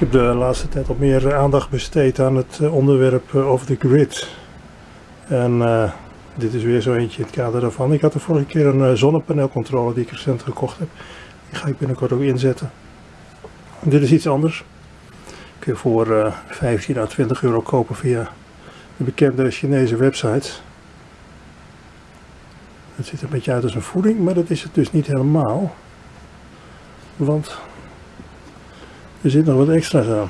heb de laatste tijd al meer aandacht besteed aan het eh, onderwerp eh, over de grid. En eh, dit is weer zo eentje in het kader daarvan. Ik had de vorige keer een zonnepaneelcontroller die ik recent gekocht heb. Die ga ik binnenkort ook inzetten. Dit is iets anders. Kun je voor uh, 15 à 20 euro kopen via de bekende Chinese websites. Het ziet er een beetje uit als een voeding, maar dat is het dus niet helemaal. Want er zit nog wat extra's aan.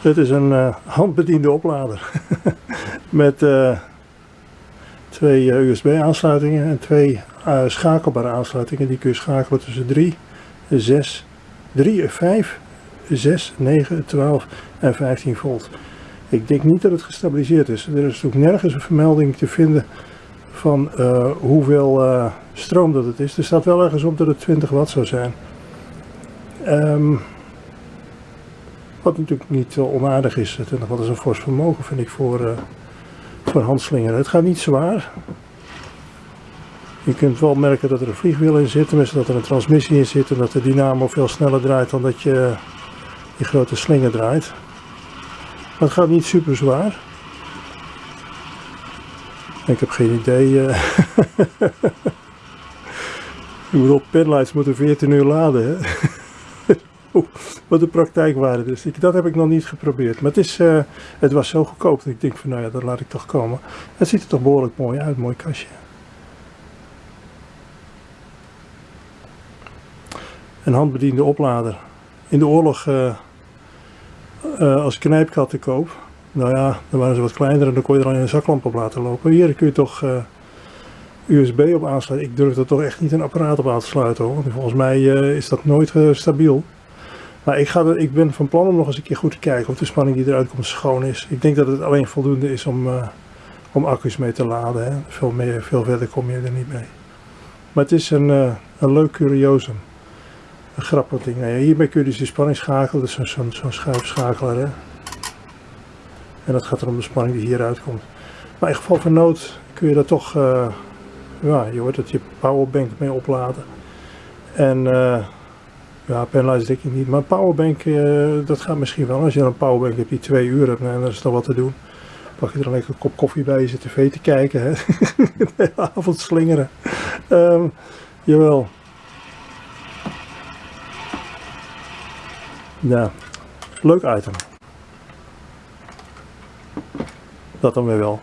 Het is een uh, handbediende oplader met uh, twee uh, USB aansluitingen en twee schakelbare aansluitingen. Die kun je schakelen tussen 3, 6, 3, 5, 6, 9, 12 en 15 volt. Ik denk niet dat het gestabiliseerd is. Er is natuurlijk nergens een vermelding te vinden van uh, hoeveel uh, stroom dat het is. Er staat wel ergens op dat het 20 watt zou zijn. Um, wat natuurlijk niet uh, onaardig is. 20 watt is een fors vermogen vind ik voor, voor handslingeren. Het gaat niet zwaar. Je kunt wel merken dat er een vliegwiel in zit, tenminste dat er een transmissie in zit en dat de dynamo veel sneller draait dan dat je die grote slinger draait. Maar het gaat niet super zwaar. Ik heb geen idee. Uh... ik bedoel, penlights moeten 14 uur laden. Hè? Wat de praktijkwaarde is. Dat heb ik nog niet geprobeerd. Maar het, is, uh, het was zo goedkoop dat ik denk van nou ja, dat laat ik toch komen. Het ziet er toch behoorlijk mooi uit, mooi kastje. Een handbediende oplader. In de oorlog, uh, als ik knijpkatten koop, nou ja, dan waren ze wat kleiner en dan kon je er alleen een zaklamp op laten lopen. Hier kun je toch uh, USB op aansluiten. Ik durf er toch echt niet een apparaat op aan te sluiten hoor. Volgens mij uh, is dat nooit uh, stabiel. Maar ik, ga er, ik ben van plan om nog eens een keer goed te kijken of de spanning die eruit komt schoon is. Ik denk dat het alleen voldoende is om, om accu's mee te laden. Hè. Veel, meer, veel verder kom je er niet mee. Maar het is een, een leuk curiosum. Een grappig ding. Nou hiermee kun je dus de spanning schakelen. Dat is zo'n zo, zo schuifschakelaar. Hè. En dat gaat er om de spanning die hieruit komt. Maar in geval van nood kun je dat toch, uh, ja, je hoort dat je powerbank mee opladen. En uh, ja, penlights denk ik niet, maar powerbank, uh, dat gaat misschien wel. Als je een powerbank hebt die twee uur hebt, nou, dan is nog wat te doen. Pak je er een lekker kop koffie bij, je zit tv te kijken, hè. de avond slingeren. Um, jawel. Ja, leuk item. Dat dan weer wel.